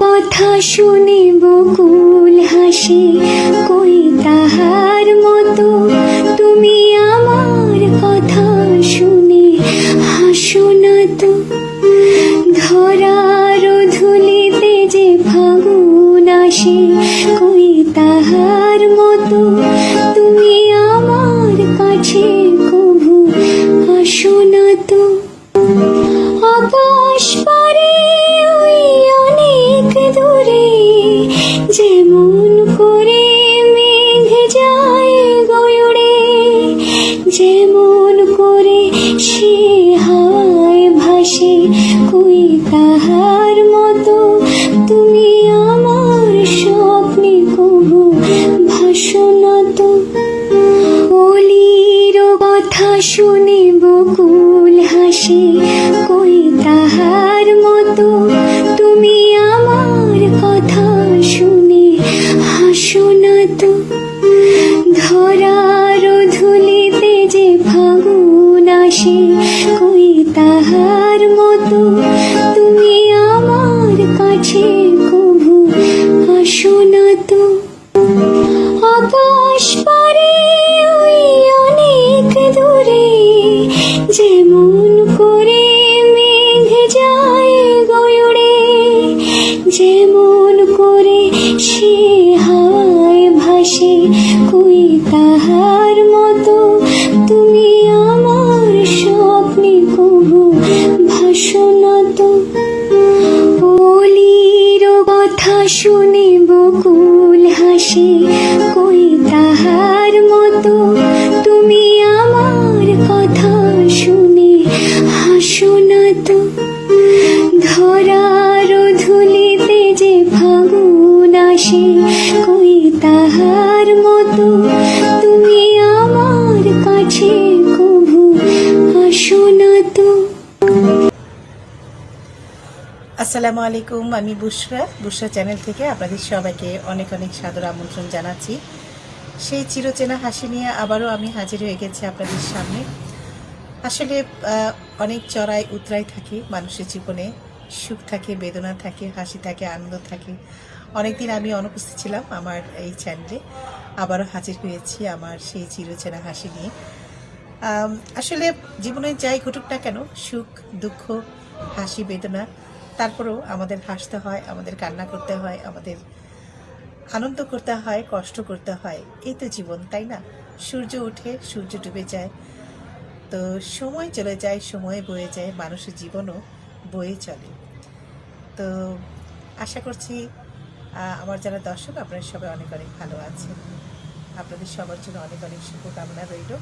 কথা শুনে বকুল হাসি কই ভাসে কই তাহার মতো? তুমি আমার স্বপ্নে কবু তো। অলির কথা শুনে বকুল হাসি, কই তাহার মতো? তুমি আমার কথা শুনে হাসো না তো। ধরার ধুলিতে যে ফাগুন আসে শুনে বকুল হাসি, কই তাহার মতো? তুমি আমার কথা শুনে হাসো না তো। ধরার ধুলিতে যে ফাগুন আসে আসসালামু আলাইকুম, আমি বুশরা বুশরা চ্যানেল থেকে আপনাদের সবাইকে অনেক অনেক সাদর আমন্ত্রণ জানাচ্ছি। সেই চিরচেনা হাসি নিয়ে আবারও আমি হাজির হয়ে গেছি আপনাদের সামনে। আসলে অনেক চড়াই উতরাই থাকে মানুষের জীবনে। সুখ থাকে, বেদনা থাকে, হাসি থাকে, আনন্দ থাকে। অনেকদিন আমি অনুপস্থিত ছিলাম আমার এই চ্যানেলে। আবারও হাজির হয়েছি আমার সেই চিরচেনা হাসি নিয়ে। আসলে জীবনে যাই ঘটুক না কেন, সুখ, দুঃখ, হাসি, বেদনা তারপরেও আমাদের হাসতে হয়, আমাদের কান্না করতে হয়, আমাদের আনন্দ করতে হয়, কষ্ট করতে হয়। এই তো জীবন, তাই না? সূর্য ওঠে, সূর্য ডুবে যায়। তো সময় চলে যায়, সময় বয়ে যায়, মানুষের জীবনও বয়ে চলে। তো আশা করছি আমার যারা দর্শক, আপনারা সবাই অনেক অনেক ভালো আছেন। আপনাদের সবার জন্য অনেক অনেক শুভকামনা রইল।